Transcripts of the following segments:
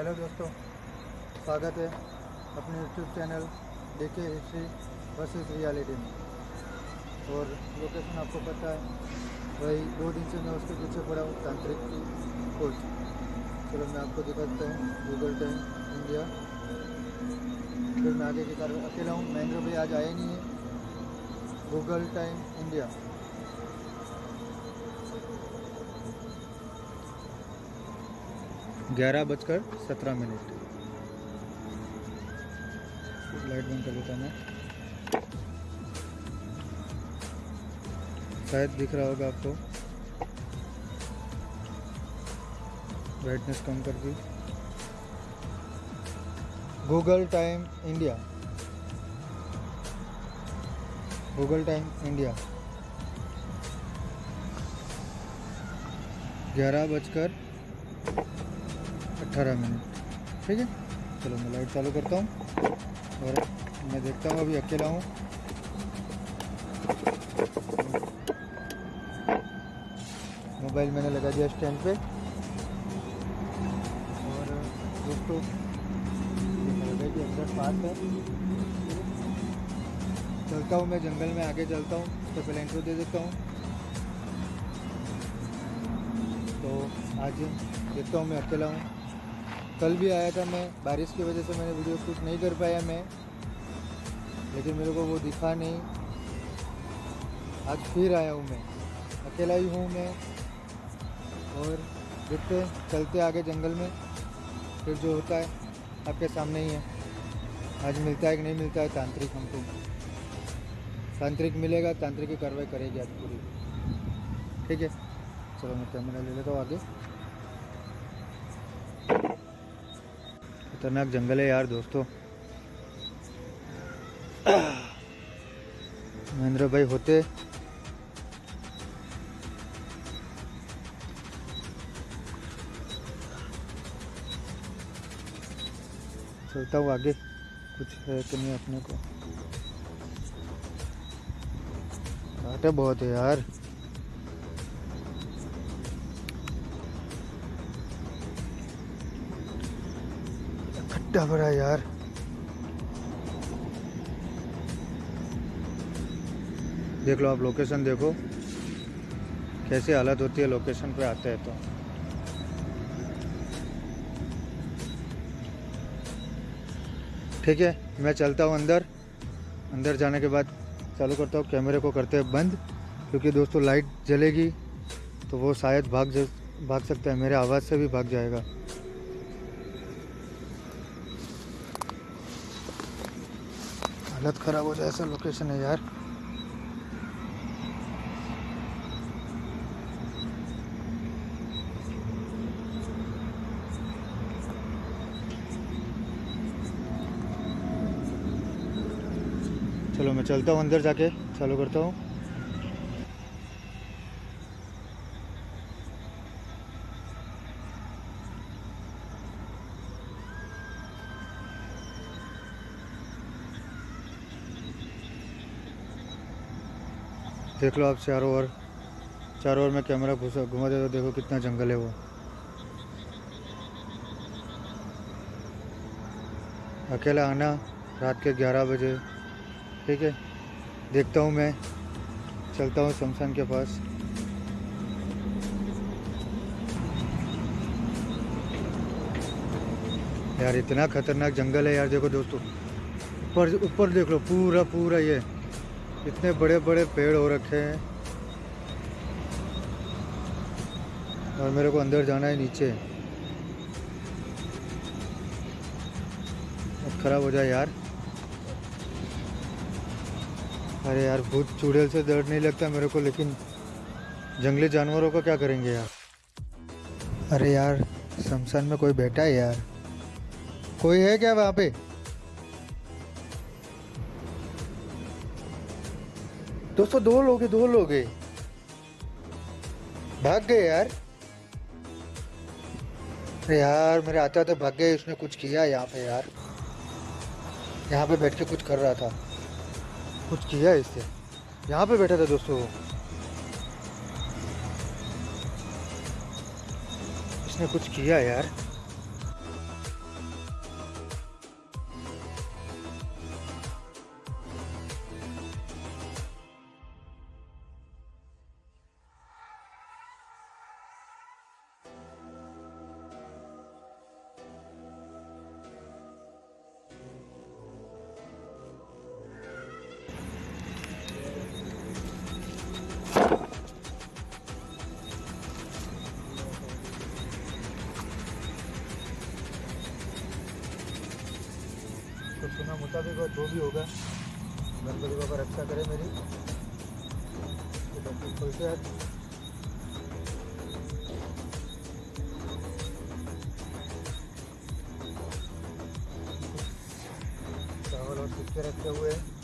Hello दोस्तों, स्वागत है अपने यूट्यूब चैनल देखे हिस्ट्री वर्सेस रियलिटी में। और लोकेशन आपको पता है, वही दो दिन से मैं उसके पीछे पड़ा हूँ, तांत्रिक की खोज। चलो मैं आपको दिखाता हूँ गूगल टाइम इंडिया फिर मैं आगे की कार्रवाई अकेला हूँ महेंद्र भाई आज आए नहीं है। गूगल टाइम इंडिया ग्यारह बजकर सत्रह मिनट। लाइट बंद कर देता मैं। शायद दिख रहा होगा आपको। ब्राइटनेस कम कर दी। Google time India Google time India ग्यारह बजकर अट्ठारह मिनट ठीक है? चलो, मैं लाइट चालू करता हूँ। और मैं देखता हूँ, अभी अकेला हूँ। मोबाइल मैंने लगा दिया स्टैंड पे। और दोस्तों भी अंदर पास है। चलता हूँ मैं, जंगल में आगे चलता हूँ। तो पहले इंट्रो दे देता हूँ। तो आज देखता हूँ मैं अकेला हूँ। कल भी आया था मैं, बारिश की वजह से मैंने वीडियो शूट नहीं कर पाया मैं, लेकिन मेरे को वो दिखा नहीं। आज फिर आया हूँ मैं, अकेला ही हूँ मैं, और देखते चलते आगे जंगल में, फिर जो होता है, आपके सामने ही है। आज मिलता है कि नहीं मिलता है, तांत्रिक हमको। तांत्रिक मिलेगा, तांत्रिक की कार्रवाई करेगी आज पूरी। ठीक है, चलो मैं कैमरा ले लेता हूँ आगे। खतरनाक जंगल है यार दोस्तों। महेंद्र भाई होते। चलता हूँ आगे। कुछ है कि नहीं अपने को? कांटे बहुत है यार। भरा यार। देख लो, आप लोकेशन देखो। कैसी हालत होती है लोकेशन पे आते हैं तो। ठीक है, मैं चलता हूँ अंदर। अंदर जाने के बाद चालू करता हूँ कैमरे को करते हैं बंद। क्योंकि दोस्तों लाइट जलेगी तो वो शायद भाग भाग सकता है, मेरे आवाज़ से भी भाग जाएगा। हालत ख़राब हो जाए, ऐसा लोकेशन है यार। चलो, मैं चलता हूँ अंदर जाके, चालू करता हूँ। देख लो आप चारों ओर। चारों ओर में कैमरा घुसा, घुमा दे तो देखो कितना जंगल है वो। अकेला आना रात के 11 बजे। ठीक है? देखता हूँ मैं। चलता हूँ शमशान के पास। यार इतना खतरनाक जंगल है यार, देखो दोस्तों। ऊपर ऊपर देख लो, पूरा पूरा ये। इतने बड़े बड़े पेड़ हो रखे हैं। और मेरे को अंदर जाना है नीचे। खराब हो जाए यार। अरे यार, भूत चुड़ैल से डर नहीं लगता मेरे को, लेकिन जंगली जानवरों का क्या करेंगे यार? अरे यार, शमशान में कोई बैठा है यार। कोई है क्या वहाँ पे? दोस्तों, दो लोग दो लोग भाग गए यार। अरे यार, मेरे आते आते भाग गए उसने कुछ किया यहाँ पे यार। यहाँ पे बैठ के कुछ कर रहा था। कुछ किया इससे यहाँ पे बैठा था दोस्तों वो। इसने कुछ किया यार। मुताबिक और जो भी होगा, गणपति बाबा रक्षा करें मेरी। तो डॉक्टर खोलते आज चावल और सिक्के रखे हुए हैं।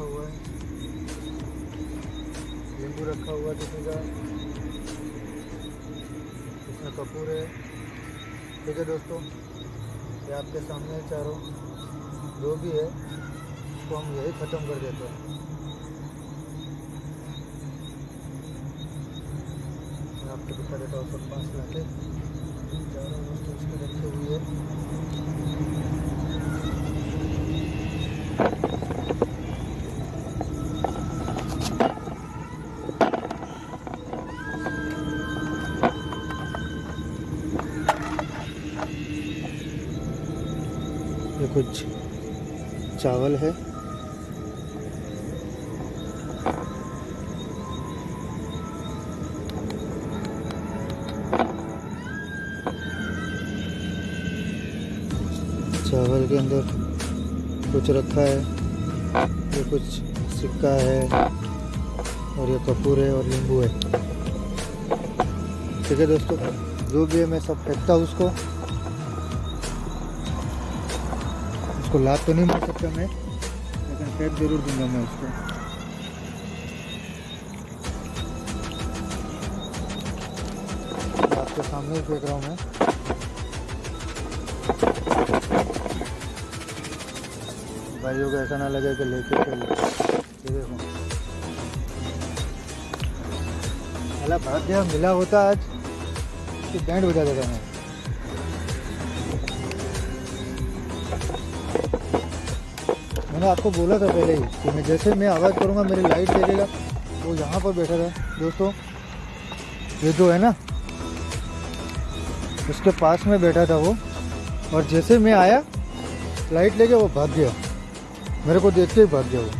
रखा हुआ है। नींबू रखा हुआ है का इसमें कपूर है। ठीक है दोस्तों, ये आपके सामने है चारों। जो भी है उसको हम यही ख़त्म कर देते हैं। आपको दिखा देता हूँ सब पास लाके चारों वस्तु इसमें रखी हुई कुछ चावल है। चावल के अंदर कुछ रखा है, ये कुछ सिक्का है, और ये कपूर है, और नींबू है। ठीक है दोस्तों, जो भी है मैं सब फेंकता हूँ उसको। उसको लात तो नहीं मार सकता मैं, लेकिन फेंक ज़रूर दूँगा मैं उसको। आपके सामने ही फेंक रहा हूँ मैं। भाइयों को ऐसा ना लगे कि लेके चल देखो। अला भाग्य मिला होता आज। कि बैंड बजा देता मैं। मैंने आपको बोला था पहले ही कि मैं जैसे मैं आवाज़ करूँगा, मेरी लाइट देखेगा। वो यहाँ पर बैठा था। दोस्तों, ये जो है ना, उसके पास में बैठा था वो। और जैसे मैं आया लाइट लेके वो भाग गया। मेरे को देख के ही भाग गया वो।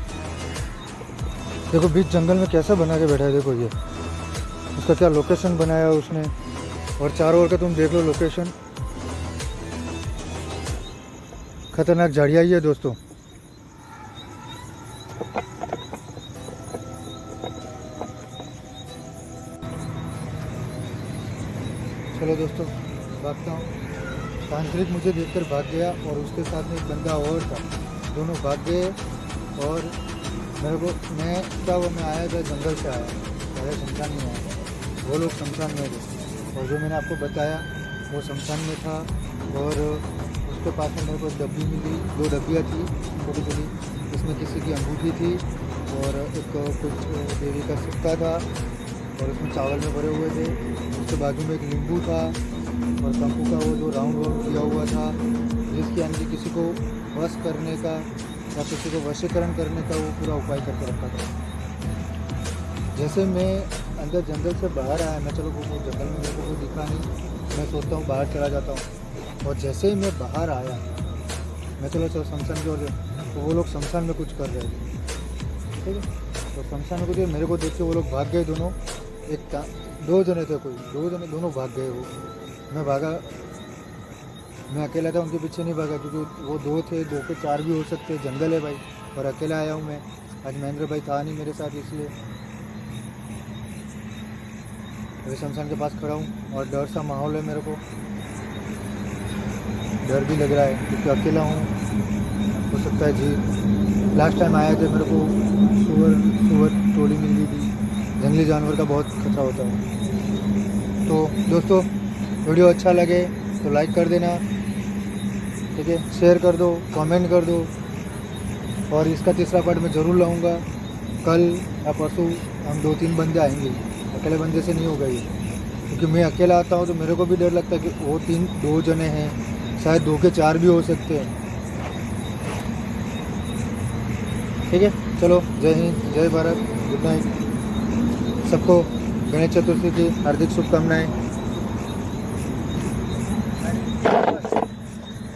देखो, बीच जंगल में कैसा बना के बैठा है, देखो ये। उसका क्या लोकेशन बनाया उसने। और चारों ओर का तुम देख लो लोकेशन खतरनाक झाड़िया ही है, दोस्तों। चलो दोस्तों, भागता हूँ। तांत्रिक मुझे देखकर भाग गया और उसके साथ में एक बंदा और था। दोनों भाग गए और मेरे को, मैं, क्या वो मैं आया था, जंगल से आया। पहले शमशान में आया। वो लोग शमशान में थे। और जो मैंने आपको बताया, वो शमशान में था और उसके पास में मेरे को डब्बी मिली। दो डब्बियाँ थी, छोटी छोटी। इसमें किसी की अंगूठी थी और एक कुछ देवी का सिक्का था। और उसमें चावल में भरे हुए थे। उसके बाजू में एक नींबू था और कंपू का वो जो राउंड वाउंड किया हुआ था, जिसके अंदर किसी को वश करने का या किसी को वशीकरण करने का वो पूरा उपाय करके रखा था। जैसे मैं अंदर जंगल से बाहर आया, मैं चलो वो जंगल में मेरे को दिखा नहीं, मैं सोचता हूँ बाहर चला जाता हूँ। और जैसे ही मैं बाहर आया, मैं चलो चलो शमशान की ओर तो वो लोग शमशान में कुछ कर रहे थे। ठीक है? तो शमशान में कुछ मेरे को देख के वो लोग भाग गए दोनों। एक का, दो जने थे कोई, दो जने दोनों भाग गए वो। मैं भागा, मैं अकेला था, उनके पीछे नहीं भागा, क्योंकि वो दो थे, दो के चार भी हो सकते, जंगल है भाई, और अकेला आया हूँ मैं। आज महेंद्र भाई था नहीं मेरे साथ, इसलिए। अभी शमशान के पास खड़ा हूँ, और डर सा माहौल है मेरे को। डर भी लग रहा है, क्योंकि अकेला हूँ। हो सकता है जी। लास्ट टाइम आए थे मेरे को, सुअर सुअर टोली मिल गई थी। जंगली जानवर का बहुत खतरा होता है। तो दोस्तों, वीडियो अच्छा लगे तो लाइक कर देना, ठीक है? शेयर कर दो कमेंट कर दो। और इसका तीसरा पार्ट मैं ज़रूर लाऊँगा। कल या परसों हम दो तीन बंदे आएँगे। अकेले बंदे से नहीं होगा ये। क्योंकि मैं अकेला आता हूँ तो मेरे को भी डर लगता है कि वो तीन, दो जने हैं। शायद दो के चार भी हो सकते हैं। ठीक है? चलो, जय हिंद, जय भारत गुड नाइट सबको गणेश चतुर्थी की हार्दिक शुभकामनाएँ।